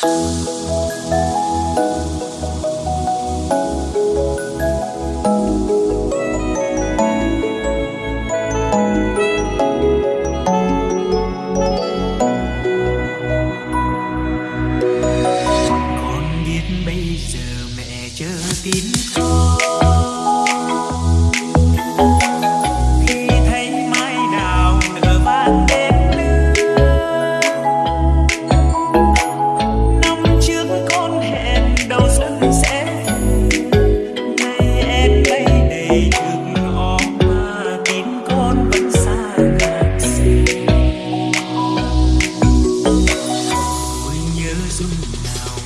Música soon.